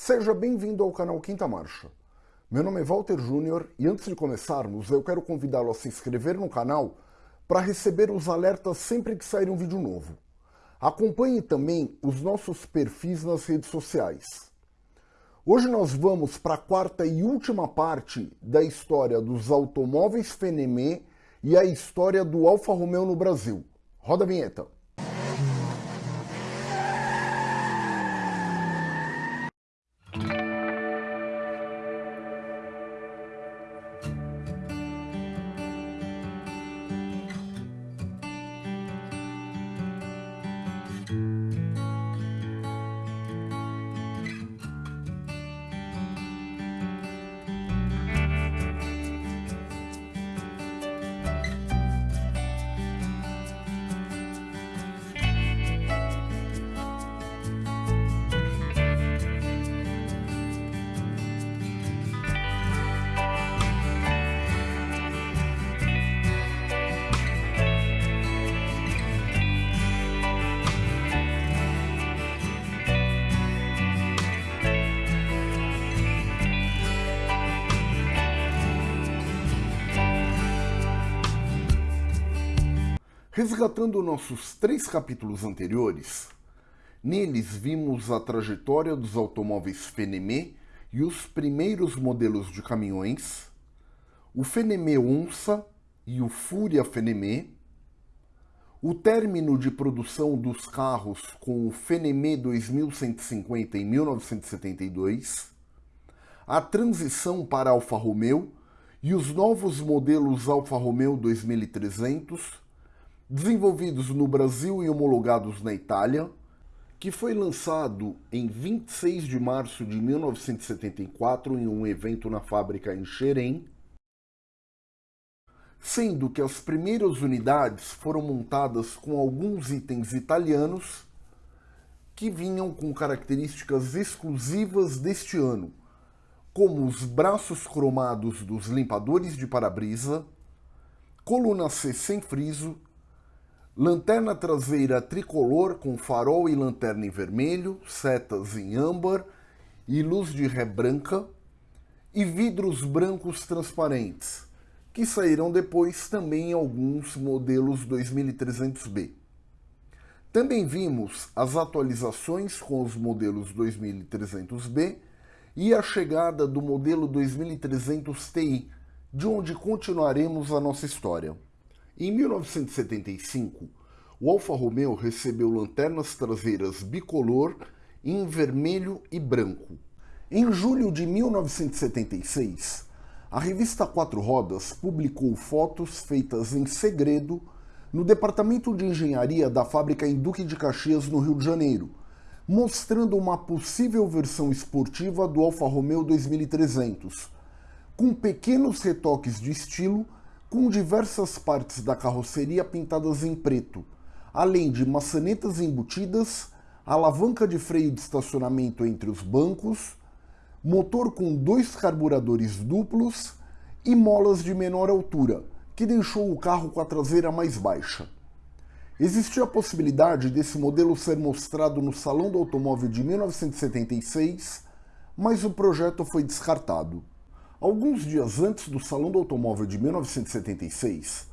Seja bem-vindo ao canal Quinta Marcha. Meu nome é Walter Júnior e antes de começarmos, eu quero convidá-lo a se inscrever no canal para receber os alertas sempre que sair um vídeo novo. Acompanhe também os nossos perfis nas redes sociais. Hoje nós vamos para a quarta e última parte da história dos automóveis Fenemé e a história do Alfa Romeo no Brasil. Roda a vinheta. Resgatando nossos três capítulos anteriores, neles vimos a trajetória dos automóveis Fenemé e os primeiros modelos de caminhões, o Fenemé Onça e o Fúria Fenemé, o término de produção dos carros com o Fenemé 2150 em 1972, a transição para Alfa Romeo e os novos modelos Alfa Romeo 2300 desenvolvidos no Brasil e homologados na Itália, que foi lançado em 26 de março de 1974 em um evento na fábrica em Xerém, sendo que as primeiras unidades foram montadas com alguns itens italianos que vinham com características exclusivas deste ano, como os braços cromados dos limpadores de para-brisa, coluna C sem friso, Lanterna traseira tricolor com farol e lanterna em vermelho, setas em âmbar e luz de ré branca, e vidros brancos transparentes, que saíram depois também em alguns modelos 2300B. Também vimos as atualizações com os modelos 2300B e a chegada do modelo 2300 Ti, de onde continuaremos a nossa história. Em 1975, o Alfa Romeo recebeu lanternas traseiras bicolor em vermelho e branco. Em julho de 1976, a revista Quatro Rodas publicou fotos feitas em segredo no departamento de engenharia da fábrica em Duque de Caxias, no Rio de Janeiro, mostrando uma possível versão esportiva do Alfa Romeo 2300, com pequenos retoques de estilo com diversas partes da carroceria pintadas em preto, além de maçanetas embutidas, alavanca de freio de estacionamento entre os bancos, motor com dois carburadores duplos e molas de menor altura, que deixou o carro com a traseira mais baixa. Existia a possibilidade desse modelo ser mostrado no Salão do Automóvel de 1976, mas o projeto foi descartado. Alguns dias antes do Salão do Automóvel de 1976,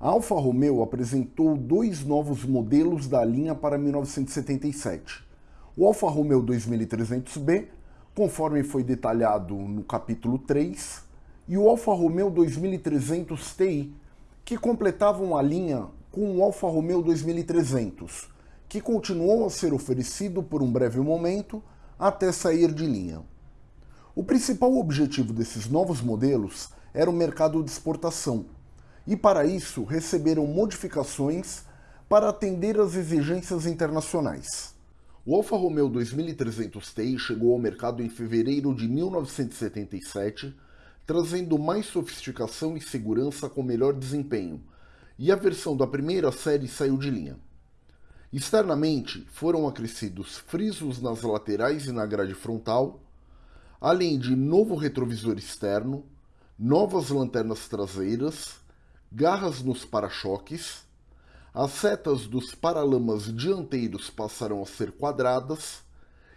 a Alfa Romeo apresentou dois novos modelos da linha para 1977. O Alfa Romeo 2300B, conforme foi detalhado no capítulo 3, e o Alfa Romeo 2300 Ti, que completavam a linha com o Alfa Romeo 2300, que continuou a ser oferecido por um breve momento até sair de linha. O principal objetivo desses novos modelos era o mercado de exportação, e para isso receberam modificações para atender às exigências internacionais. O Alfa Romeo 2300 Ti chegou ao mercado em fevereiro de 1977, trazendo mais sofisticação e segurança com melhor desempenho, e a versão da primeira série saiu de linha. Externamente, foram acrescidos frisos nas laterais e na grade frontal, além de novo retrovisor externo, novas lanternas traseiras, garras nos para-choques, as setas dos paralamas dianteiros passarão a ser quadradas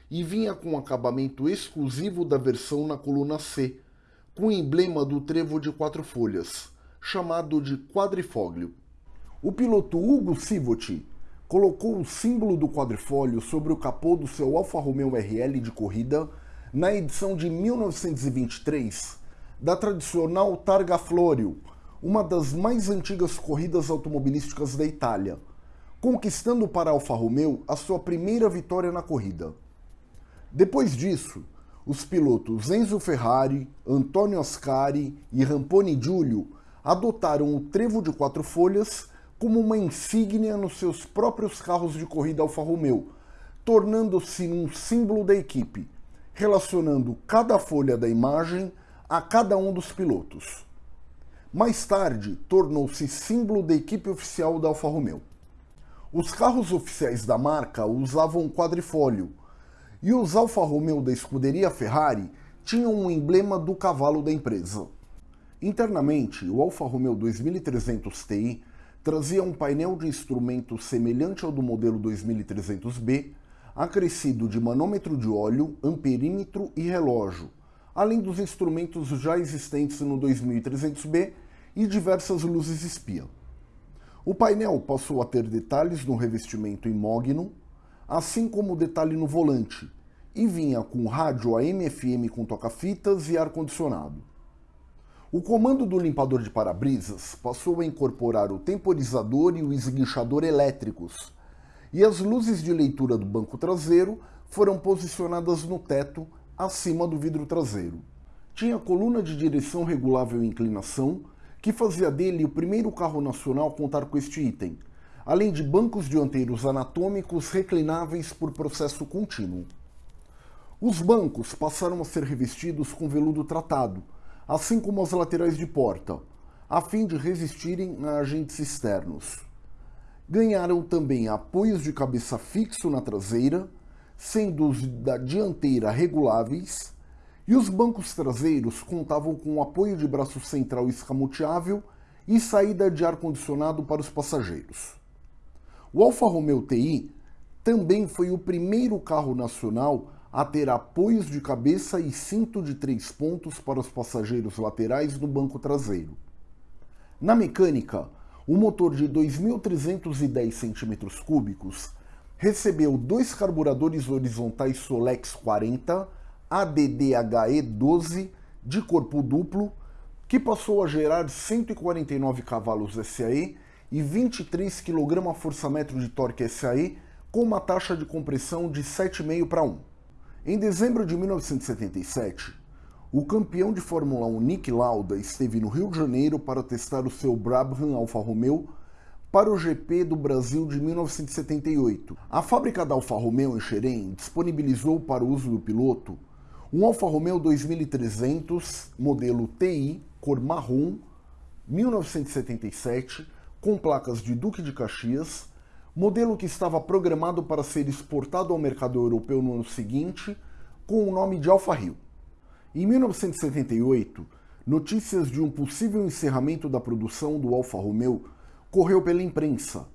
e vinha com acabamento exclusivo da versão na coluna C, com o emblema do trevo de quatro folhas, chamado de quadrifólio. O piloto Hugo Sivoti colocou o símbolo do quadrifólio sobre o capô do seu Alfa Romeo RL de corrida na edição de 1923 da tradicional Targa Florio, uma das mais antigas corridas automobilísticas da Itália, conquistando para Alfa Romeo a sua primeira vitória na corrida. Depois disso, os pilotos Enzo Ferrari, Antonio Ascari e Ramponi Giulio adotaram o trevo de quatro folhas como uma insígnia nos seus próprios carros de corrida Alfa Romeo, tornando-se um símbolo da equipe, relacionando cada folha da imagem a cada um dos pilotos. Mais tarde, tornou-se símbolo da equipe oficial da Alfa Romeo. Os carros oficiais da marca usavam quadrifólio, e os Alfa Romeo da escuderia Ferrari tinham um emblema do cavalo da empresa. Internamente, o Alfa Romeo 2300 Ti trazia um painel de instrumentos semelhante ao do modelo 2300B, acrescido de manômetro de óleo, amperímetro e relógio, além dos instrumentos já existentes no 2300B e diversas luzes espia. O painel passou a ter detalhes no revestimento em mogno, assim como detalhe no volante, e vinha com rádio AM-FM com toca-fitas e ar-condicionado. O comando do limpador de para-brisas passou a incorporar o temporizador e o esguinchador elétricos, e as luzes de leitura do banco traseiro foram posicionadas no teto acima do vidro traseiro. Tinha coluna de direção regulável em inclinação, que fazia dele o primeiro carro nacional a contar com este item, além de bancos dianteiros anatômicos reclináveis por processo contínuo. Os bancos passaram a ser revestidos com veludo tratado, assim como as laterais de porta, a fim de resistirem a agentes externos. Ganharam também apoios de cabeça fixo na traseira, sendo os da dianteira reguláveis, e os bancos traseiros contavam com apoio de braço central escamoteável e saída de ar-condicionado para os passageiros. O Alfa Romeo TI também foi o primeiro carro nacional a ter apoios de cabeça e cinto de três pontos para os passageiros laterais no banco traseiro. Na mecânica, o motor de 2.310 cm3 recebeu dois carburadores horizontais Solex 40 ADDHE 12 de corpo duplo, que passou a gerar 149 cavalos SAE e 23 kgfm de torque SAE com uma taxa de compressão de 7,5 para 1. Em dezembro de 1977, o campeão de Fórmula 1 Nick Lauda esteve no Rio de Janeiro para testar o seu Brabham Alfa Romeo para o GP do Brasil de 1978. A fábrica da Alfa Romeo em Xerém disponibilizou para o uso do piloto um Alfa Romeo 2300 modelo TI cor marrom 1977 com placas de Duque de Caxias, modelo que estava programado para ser exportado ao mercado europeu no ano seguinte com o nome de Alfa Rio. Em 1978, notícias de um possível encerramento da produção do Alfa Romeo correu pela imprensa,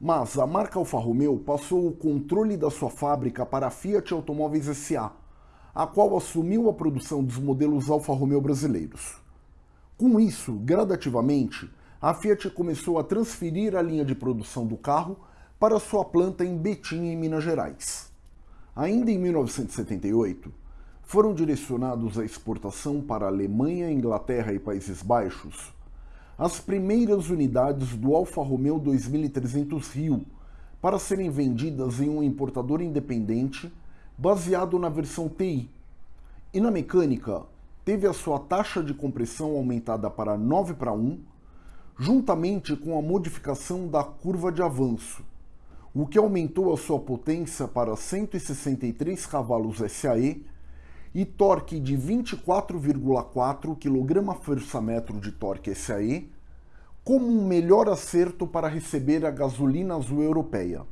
mas a marca Alfa Romeo passou o controle da sua fábrica para a Fiat Automóveis SA, a qual assumiu a produção dos modelos Alfa Romeo brasileiros. Com isso, gradativamente, a Fiat começou a transferir a linha de produção do carro para sua planta em Betim, em Minas Gerais. Ainda em 1978, foram direcionados à exportação para Alemanha, Inglaterra e Países Baixos as primeiras unidades do Alfa Romeo 2300 Rio para serem vendidas em um importador independente baseado na versão TI. E na mecânica, teve a sua taxa de compressão aumentada para 9 para 1, juntamente com a modificação da curva de avanço, o que aumentou a sua potência para 163 cavalos SAE e torque de 24,4 kgfm de torque SAE, como um melhor acerto para receber a gasolina azul europeia.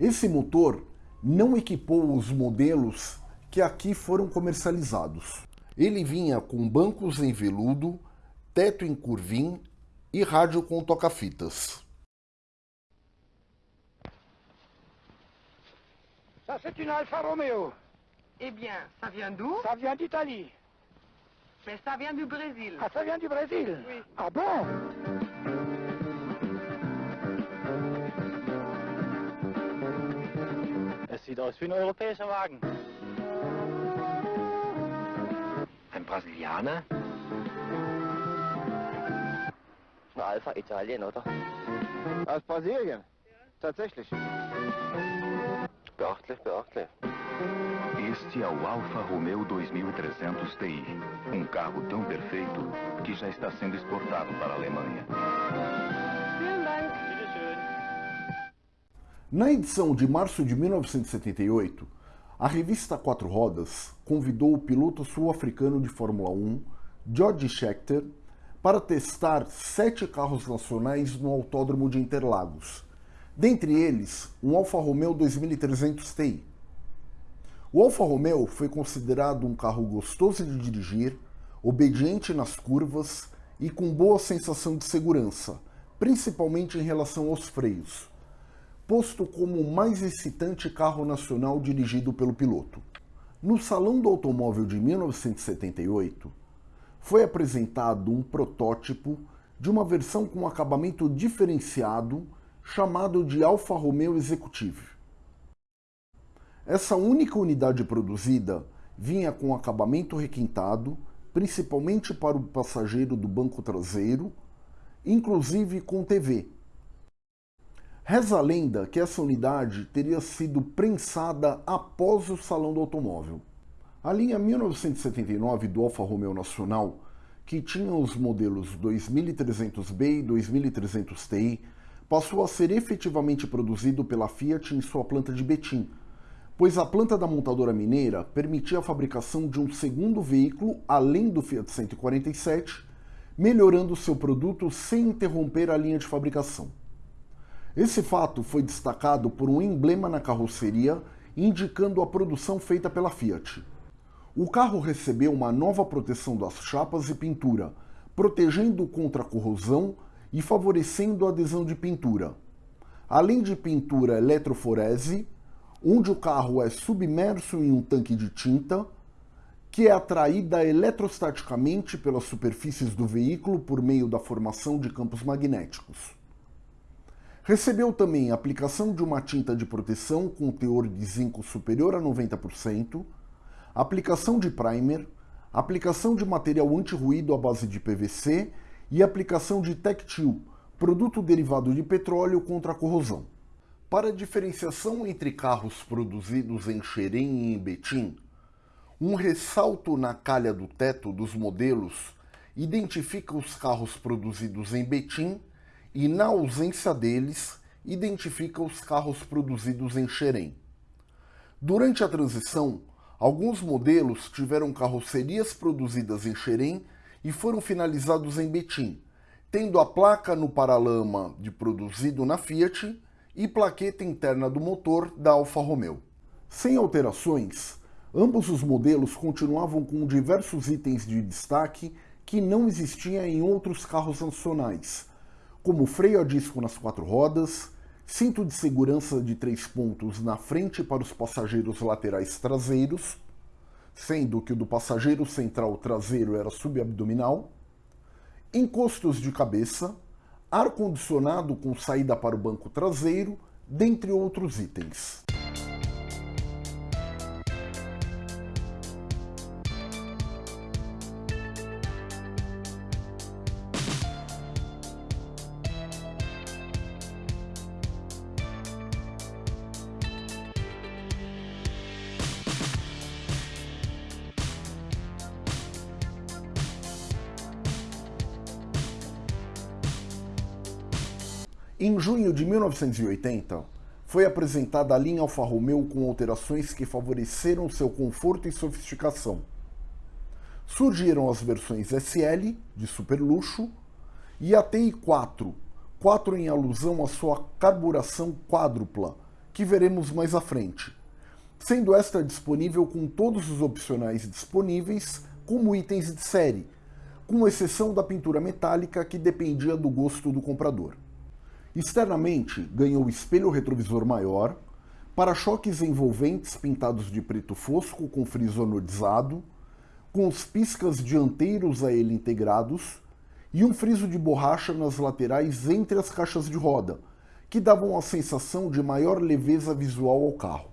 Esse motor não equipou os modelos que aqui foram comercializados. Ele vinha com bancos em veludo, teto em curvim e rádio com toca-fitas. Une Alfa Romeo. Eh bien, ça vient d'où Ça vient d'Italie. Mais ça vient du Brésil. Ah, ça vient du Brésil Oui. Ah bon Es sieht aus wie ein europäischer Wagen. Ein Brasilianer? Ein Alpha Italien, oder? Aus Brasilien. Tatsächlich. Beachtlich, beachtlich. Este é o Alfa Romeo 2300 Ti, um carro tão perfeito que já está sendo exportado para a Alemanha. Na edição de março de 1978, a revista Quatro Rodas convidou o piloto sul-africano de Fórmula 1, George Scheckter, para testar sete carros nacionais no Autódromo de Interlagos, dentre eles um Alfa Romeo 2300 Ti. O Alfa Romeo foi considerado um carro gostoso de dirigir, obediente nas curvas e com boa sensação de segurança, principalmente em relação aos freios posto como o mais excitante carro nacional dirigido pelo piloto. No Salão do Automóvel de 1978, foi apresentado um protótipo de uma versão com acabamento diferenciado chamado de Alfa Romeo Executive. Essa única unidade produzida vinha com acabamento requintado, principalmente para o passageiro do banco traseiro, inclusive com TV, Reza a lenda que essa unidade teria sido prensada após o Salão do Automóvel. A linha 1979 do Alfa Romeo Nacional, que tinha os modelos 2300B e 2300 Ti, passou a ser efetivamente produzido pela Fiat em sua planta de Betim, pois a planta da montadora mineira permitia a fabricação de um segundo veículo além do Fiat 147, melhorando seu produto sem interromper a linha de fabricação. Esse fato foi destacado por um emblema na carroceria indicando a produção feita pela Fiat. O carro recebeu uma nova proteção das chapas e pintura, protegendo contra a corrosão e favorecendo a adesão de pintura. Além de pintura eletroforese, onde o carro é submerso em um tanque de tinta, que é atraída eletrostaticamente pelas superfícies do veículo por meio da formação de campos magnéticos. Recebeu também a aplicação de uma tinta de proteção com teor de zinco superior a 90%, aplicação de primer, aplicação de material anti-ruído à base de PVC e aplicação de Tectil, produto derivado de petróleo contra a corrosão. Para a diferenciação entre carros produzidos em Xerém e em Betim, um ressalto na calha do teto dos modelos identifica os carros produzidos em Betim e, na ausência deles, identifica os carros produzidos em Xerém. Durante a transição, alguns modelos tiveram carrocerias produzidas em Xerém e foram finalizados em Betim, tendo a placa no paralama de produzido na Fiat e plaqueta interna do motor da Alfa Romeo. Sem alterações, ambos os modelos continuavam com diversos itens de destaque que não existiam em outros carros nacionais, como freio a disco nas quatro rodas, cinto de segurança de três pontos na frente para os passageiros laterais traseiros, sendo que o do passageiro central traseiro era subabdominal, encostos de cabeça, ar-condicionado com saída para o banco traseiro, dentre outros itens. Em junho de 1980, foi apresentada a linha Alfa Romeo com alterações que favoreceram seu conforto e sofisticação. Surgiram as versões SL, de super luxo, e a TI4, 4 em alusão à sua carburação quádrupla, que veremos mais à frente, sendo esta disponível com todos os opcionais disponíveis como itens de série, com exceção da pintura metálica que dependia do gosto do comprador. Externamente, ganhou espelho retrovisor maior, para-choques envolventes pintados de preto fosco com friso anodizado, com os piscas dianteiros a ele integrados e um friso de borracha nas laterais entre as caixas de roda, que davam a sensação de maior leveza visual ao carro.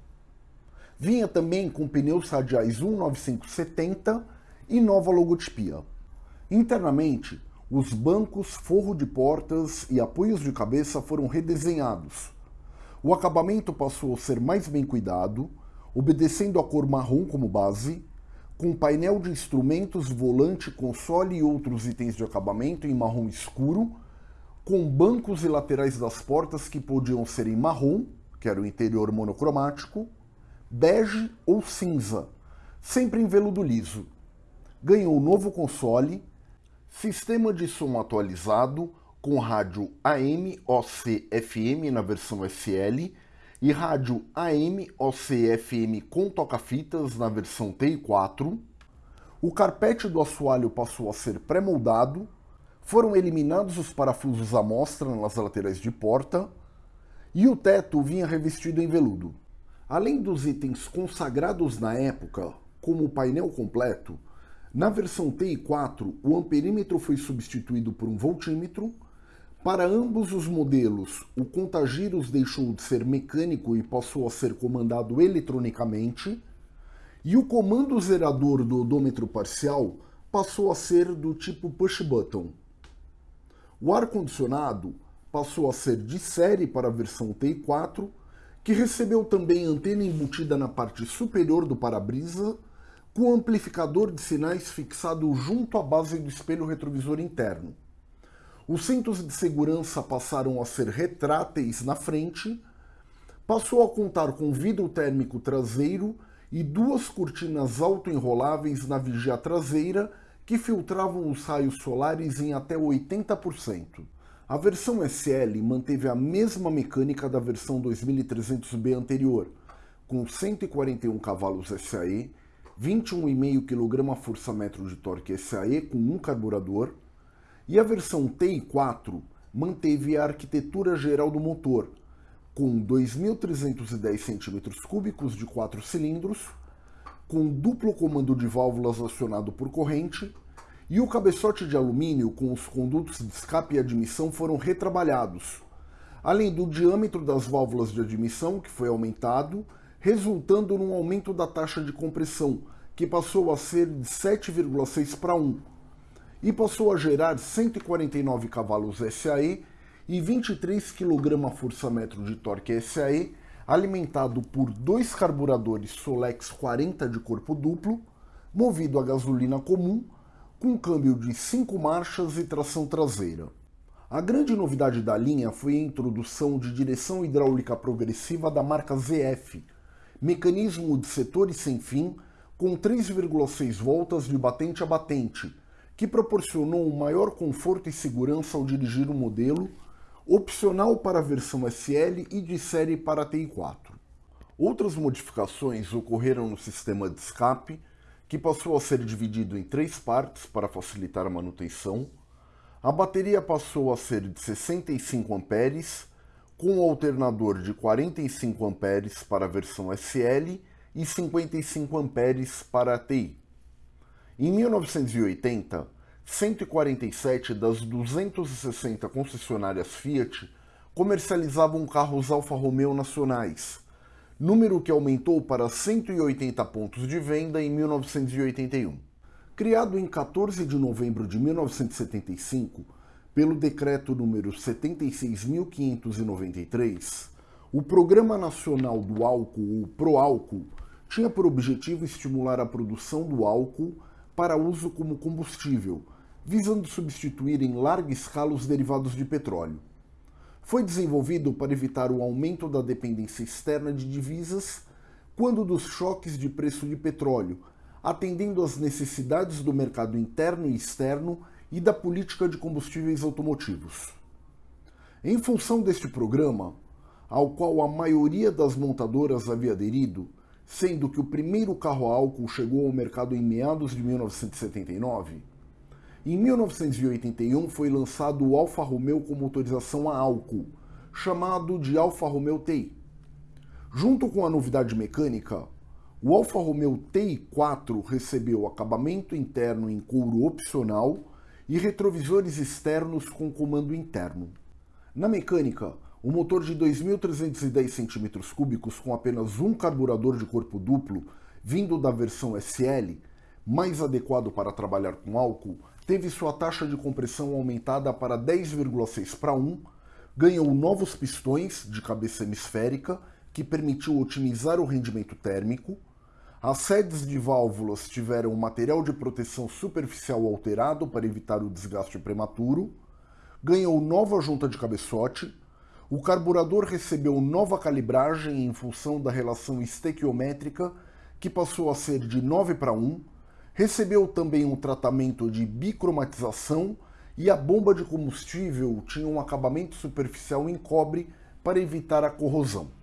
Vinha também com pneus radiais 19570 e nova logotipia. Internamente, os bancos, forro de portas e apoios de cabeça foram redesenhados. O acabamento passou a ser mais bem cuidado, obedecendo a cor marrom como base, com painel de instrumentos, volante, console e outros itens de acabamento em marrom escuro, com bancos e laterais das portas que podiam ser em marrom, que era o interior monocromático, bege ou cinza, sempre em veludo liso. Ganhou novo console, sistema de som atualizado com rádio AM OC FM na versão SL e rádio AM OC FM com toca-fitas na versão TI4. O carpete do assoalho passou a ser pré-moldado, foram eliminados os parafusos à mostra nas laterais de porta e o teto vinha revestido em veludo. Além dos itens consagrados na época, como o painel completo, na versão TI4 o amperímetro foi substituído por um voltímetro. Para ambos os modelos, o contagiros deixou de ser mecânico e passou a ser comandado eletronicamente, e o comando zerador do odômetro parcial passou a ser do tipo push button. O ar-condicionado passou a ser de série para a versão TI4 que recebeu também antena embutida na parte superior do para-brisa, com amplificador de sinais fixado junto à base do espelho retrovisor interno. Os cintos de segurança passaram a ser retráteis na frente, passou a contar com vidro térmico traseiro e duas cortinas autoenroláveis na vigia traseira que filtravam os raios solares em até 80%. A versão SL manteve a mesma mecânica da versão 2300B anterior, com 141 cavalos SAE, 21,5 kgfm de torque SAE com um carburador, e a versão TI4 manteve a arquitetura geral do motor, com 2.310 cm3 de 4 cilindros, com duplo comando de válvulas acionado por corrente e o cabeçote de alumínio com os condutos de escape e admissão foram retrabalhados, além do diâmetro das válvulas de admissão, que foi aumentado, resultando num aumento da taxa de compressão, que passou a ser de 7,6 para 1, e passou a gerar 149 cavalos SAE e 23 kgfm de torque SAE, alimentado por dois carburadores Solex 40 de corpo duplo, movido a gasolina comum, com câmbio de 5 marchas e tração traseira. A grande novidade da linha foi a introdução de direção hidráulica progressiva da marca ZF, mecanismo de setores sem fim com 3,6 voltas de batente a batente, que proporcionou um maior conforto e segurança ao dirigir o modelo, opcional para a versão SL e de série para a TI4. Outras modificações ocorreram no sistema de escape, que passou a ser dividido em três partes para facilitar a manutenção. A bateria passou a ser de 65 amperes, com um alternador de 45 amperes para a versão SL e 55 amperes para a TI. Em 1980, 147 das 260 concessionárias Fiat comercializavam carros Alfa Romeo nacionais, número que aumentou para 180 pontos de venda em 1981. Criado em 14 de novembro de 1975 pelo decreto número 76.593, o Programa Nacional do Álcool, o ProAlcool, tinha por objetivo estimular a produção do álcool para uso como combustível, visando substituir em larga escala os derivados de petróleo. Foi desenvolvido para evitar o aumento da dependência externa de divisas quando dos choques de preço de petróleo, atendendo às necessidades do mercado interno e externo e da política de combustíveis automotivos. Em função deste programa, ao qual a maioria das montadoras havia aderido, sendo que o primeiro carro a álcool chegou ao mercado em meados de 1979, em 1981 foi lançado o Alfa Romeo com motorização a álcool, chamado de Alfa Romeo TI. Junto com a novidade mecânica, o Alfa Romeo TI4 recebeu acabamento interno em couro opcional e retrovisores externos com comando interno. Na mecânica, o motor de 2.310 cm3 com apenas um carburador de corpo duplo, vindo da versão SL, mais adequado para trabalhar com álcool, teve sua taxa de compressão aumentada para 10,6 para 1, ganhou novos pistões de cabeça hemisférica, que permitiu otimizar o rendimento térmico, as sedes de válvulas tiveram um material de proteção superficial alterado para evitar o desgaste prematuro, ganhou nova junta de cabeçote, o carburador recebeu nova calibragem em função da relação estequiométrica, que passou a ser de 9 para 1, recebeu também um tratamento de bicromatização e a bomba de combustível tinha um acabamento superficial em cobre para evitar a corrosão.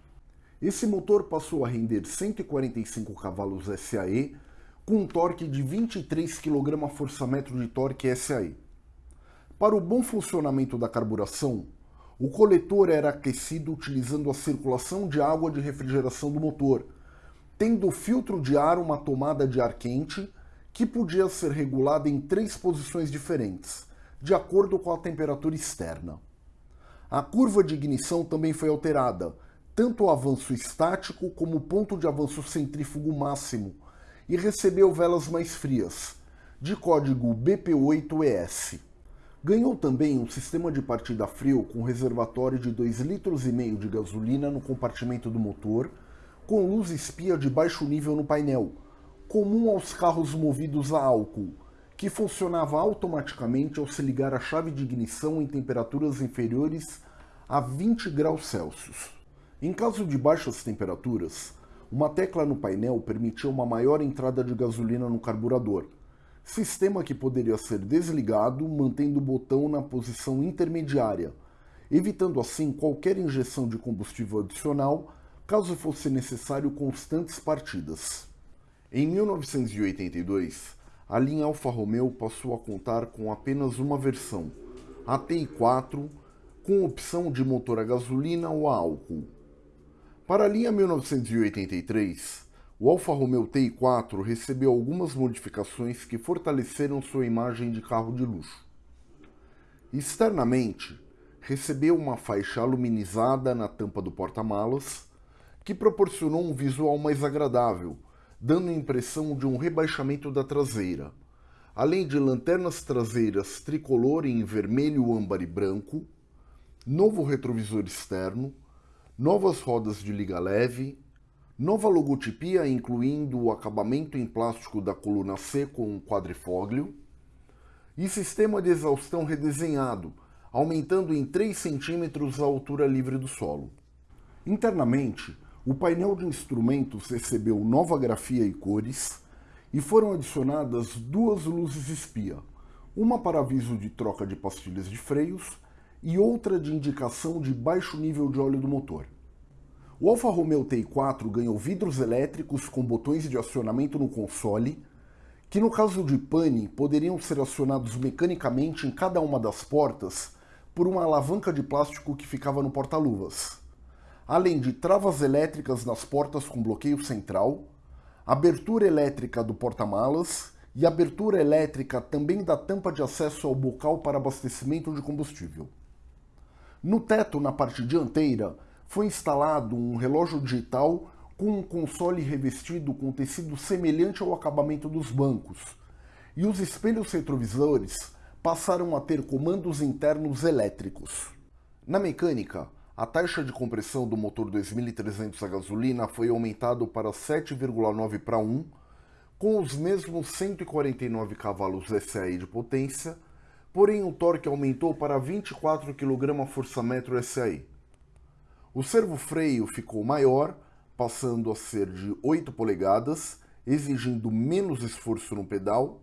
Esse motor passou a render 145 cavalos SAE com um torque de 23 kgfm de torque SAE. Para o bom funcionamento da carburação, o coletor era aquecido utilizando a circulação de água de refrigeração do motor, tendo o filtro de ar uma tomada de ar quente que podia ser regulada em três posições diferentes, de acordo com a temperatura externa. A curva de ignição também foi alterada, tanto o avanço estático como o ponto de avanço centrífugo máximo e recebeu velas mais frias, de código BP8ES. Ganhou também um sistema de partida frio com reservatório de 2,5 litros de gasolina no compartimento do motor, com luz espia de baixo nível no painel, comum aos carros movidos a álcool, que funcionava automaticamente ao se ligar a chave de ignição em temperaturas inferiores a 20 graus Celsius. Em caso de baixas temperaturas, uma tecla no painel permitia uma maior entrada de gasolina no carburador, sistema que poderia ser desligado mantendo o botão na posição intermediária, evitando assim qualquer injeção de combustível adicional caso fosse necessário constantes partidas. Em 1982, a linha Alfa Romeo passou a contar com apenas uma versão, a TI4, com opção de motor a gasolina ou a álcool. Para a linha 1983, o Alfa Romeo TI4 recebeu algumas modificações que fortaleceram sua imagem de carro de luxo. Externamente, recebeu uma faixa aluminizada na tampa do porta-malas, que proporcionou um visual mais agradável, dando a impressão de um rebaixamento da traseira, além de lanternas traseiras tricolor em vermelho, âmbar e branco, novo retrovisor externo, novas rodas de liga leve, nova logotipia incluindo o acabamento em plástico da coluna C com um quadrifóglio e sistema de exaustão redesenhado, aumentando em 3 centímetros a altura livre do solo. Internamente, o painel de instrumentos recebeu nova grafia e cores e foram adicionadas duas luzes espia, uma para aviso de troca de pastilhas de freios e outra de indicação de baixo nível de óleo do motor. O Alfa Romeo TI4 ganhou vidros elétricos com botões de acionamento no console, que no caso de pane poderiam ser acionados mecanicamente em cada uma das portas por uma alavanca de plástico que ficava no porta-luvas, além de travas elétricas nas portas com bloqueio central, abertura elétrica do porta-malas e abertura elétrica também da tampa de acesso ao bocal para abastecimento de combustível. No teto, na parte dianteira, foi instalado um relógio digital com um console revestido com tecido semelhante ao acabamento dos bancos, e os espelhos retrovisores passaram a ter comandos internos elétricos. Na mecânica, a taxa de compressão do motor 2300 a gasolina foi aumentado para 7,9 para 1, com os mesmos 149 cavalos SAE de potência, porém o torque aumentou para 24 kgfm SAE. O servo-freio ficou maior, passando a ser de 8 polegadas, exigindo menos esforço no pedal,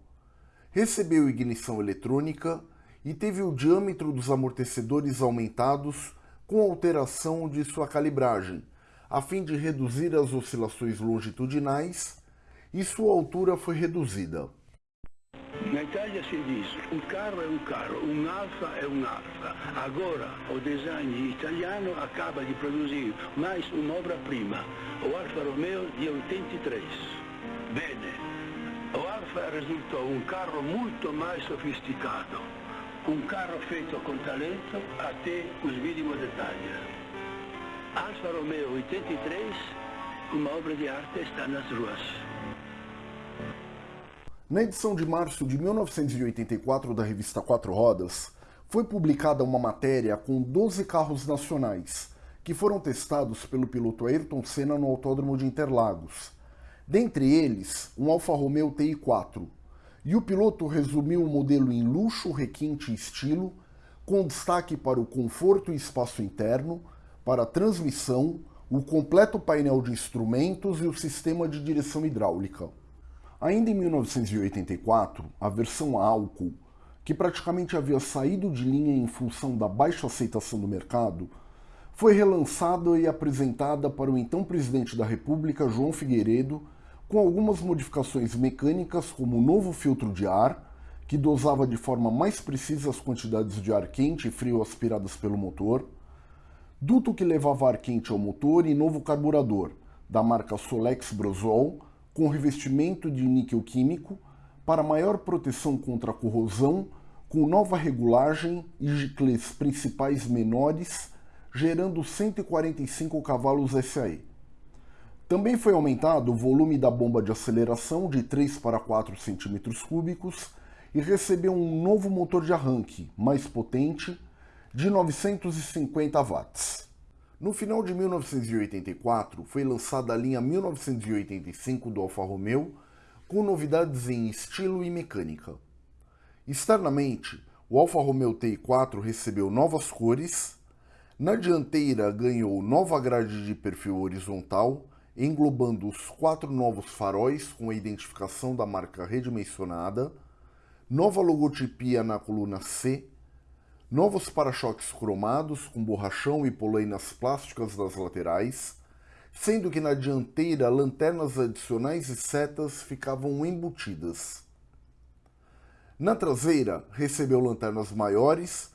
recebeu ignição eletrônica e teve o diâmetro dos amortecedores aumentados com alteração de sua calibragem, a fim de reduzir as oscilações longitudinais, e sua altura foi reduzida. Na Itália si diz un carro è un carro, un alfa è un alfa. Agora o design italiano acaba de produzir mais un'opera prima, o Alfa Romeo di 83. Bene, o Alfa risultò un carro molto mais sofisticado, un carro feito com talento até os mínimos detalhes. Alfa Romeo 83, uma obra de arte está nas ruas. Na edição de março de 1984 da revista Quatro Rodas, foi publicada uma matéria com 12 carros nacionais, que foram testados pelo piloto Ayrton Senna no Autódromo de Interlagos. Dentre eles, um Alfa Romeo TI4. E o piloto resumiu o modelo em luxo, requinte e estilo, com destaque para o conforto e espaço interno, para a transmissão, o completo painel de instrumentos e o sistema de direção hidráulica. Ainda em 1984, a versão álcool, que praticamente havia saído de linha em função da baixa aceitação do mercado, foi relançada e apresentada para o então presidente da República, João Figueiredo, com algumas modificações mecânicas como o novo filtro de ar, que dosava de forma mais precisa as quantidades de ar quente e frio aspiradas pelo motor, duto que levava ar quente ao motor e novo carburador, da marca Solex Brosol, com revestimento de níquel químico para maior proteção contra a corrosão, com nova regulagem e giclês principais menores, gerando 145 cavalos SAE. Também foi aumentado o volume da bomba de aceleração de 3 para 4 cm3 e recebeu um novo motor de arranque, mais potente, de 950 watts. No final de 1984, foi lançada a linha 1985 do Alfa Romeo, com novidades em estilo e mecânica. Externamente, o Alfa Romeo TI4 recebeu novas cores, na dianteira ganhou nova grade de perfil horizontal, englobando os quatro novos faróis com a identificação da marca redimensionada, nova logotipia na coluna C, novos para-choques cromados com borrachão e polainas plásticas das laterais, sendo que na dianteira lanternas adicionais e setas ficavam embutidas. Na traseira, recebeu lanternas maiores,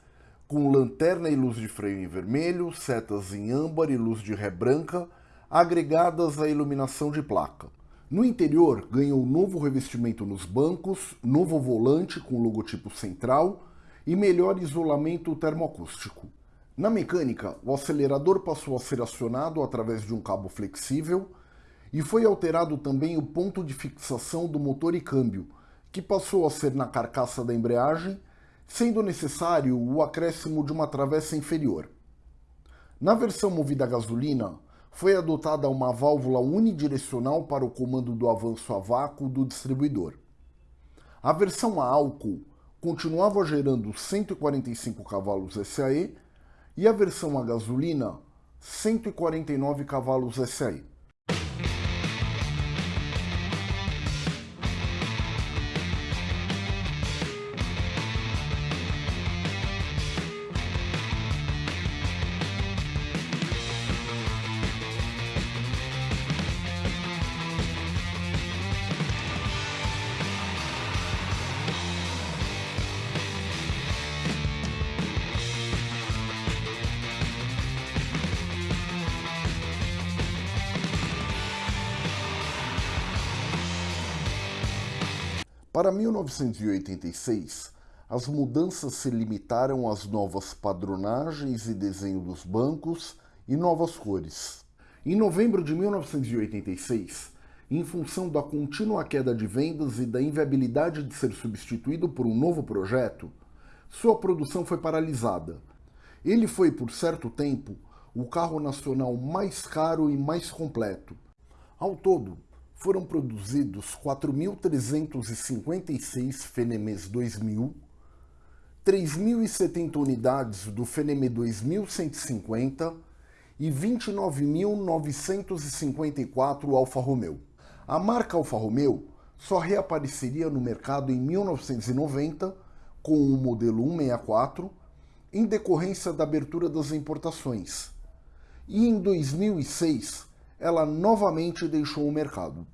com lanterna e luz de freio em vermelho, setas em âmbar e luz de ré branca, agregadas à iluminação de placa. No interior, ganhou novo revestimento nos bancos, novo volante com logotipo central, e melhor isolamento termoacústico. Na mecânica, o acelerador passou a ser acionado através de um cabo flexível e foi alterado também o ponto de fixação do motor e câmbio, que passou a ser na carcaça da embreagem, sendo necessário o acréscimo de uma travessa inferior. Na versão movida a gasolina, foi adotada uma válvula unidirecional para o comando do avanço a vácuo do distribuidor. A versão a álcool continuava gerando 145 cavalos SAE e a versão a gasolina 149 cavalos SAE. Para 1986, as mudanças se limitaram às novas padronagens e desenho dos bancos e novas cores. Em novembro de 1986, em função da contínua queda de vendas e da inviabilidade de ser substituído por um novo projeto, sua produção foi paralisada. Ele foi, por certo tempo, o carro nacional mais caro e mais completo. Ao todo, foram produzidos 4.356 Fenemês 2000, 3.070 unidades do Fenemê 2150 e 29.954 Alfa Romeo. A marca Alfa Romeo só reapareceria no mercado em 1990 com o modelo 164, em decorrência da abertura das importações. E em 2006, ela novamente deixou o mercado.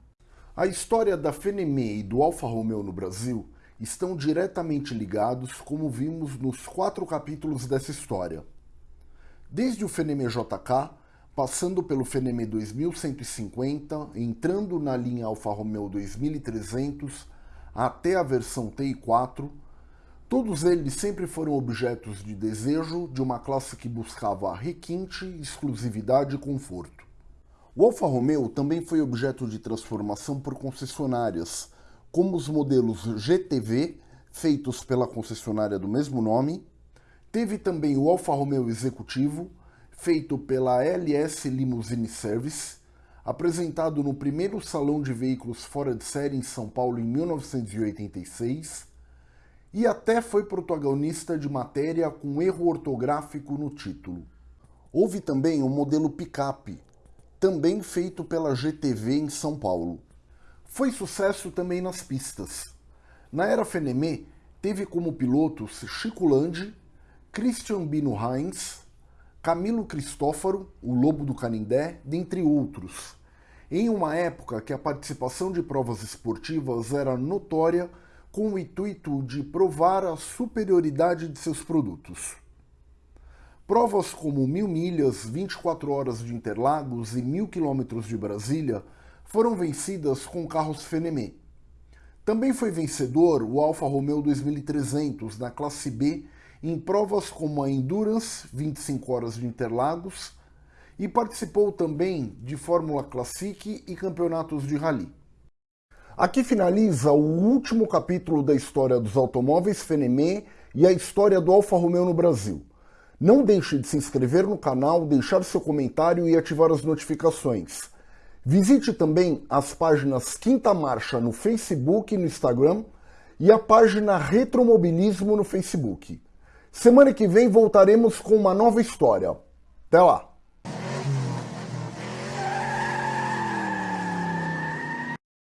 A história da Fenemé e do Alfa Romeo no Brasil estão diretamente ligados, como vimos nos quatro capítulos dessa história. Desde o Feneme JK, passando pelo Feneme 2150, entrando na linha Alfa Romeo 2300, até a versão TI4, todos eles sempre foram objetos de desejo de uma classe que buscava requinte, exclusividade e conforto. O Alfa Romeo também foi objeto de transformação por concessionárias, como os modelos GTV, feitos pela concessionária do mesmo nome, teve também o Alfa Romeo Executivo, feito pela LS Limousine Service, apresentado no primeiro Salão de Veículos Fora de Série em São Paulo em 1986, e até foi protagonista de matéria com erro ortográfico no título. Houve também o modelo picape, também feito pela GTV em São Paulo. Foi sucesso também nas pistas. Na era Fenemé, teve como pilotos Chico Landi, Christian Bino Heinz, Camilo Cristófaro, o Lobo do Canindé, dentre outros, em uma época que a participação de provas esportivas era notória com o intuito de provar a superioridade de seus produtos. Provas como Mil Milhas, 24 Horas de Interlagos e Mil Quilômetros de Brasília foram vencidas com carros Fenemé. Também foi vencedor o Alfa Romeo 2300 na classe B em provas como a Endurance, 25 Horas de Interlagos, e participou também de Fórmula Classic e campeonatos de rally. Aqui finaliza o último capítulo da história dos automóveis Fenemé e a história do Alfa Romeo no Brasil. Não deixe de se inscrever no canal, deixar seu comentário e ativar as notificações. Visite também as páginas Quinta Marcha no Facebook e no Instagram e a página Retromobilismo no Facebook. Semana que vem voltaremos com uma nova história. Até lá!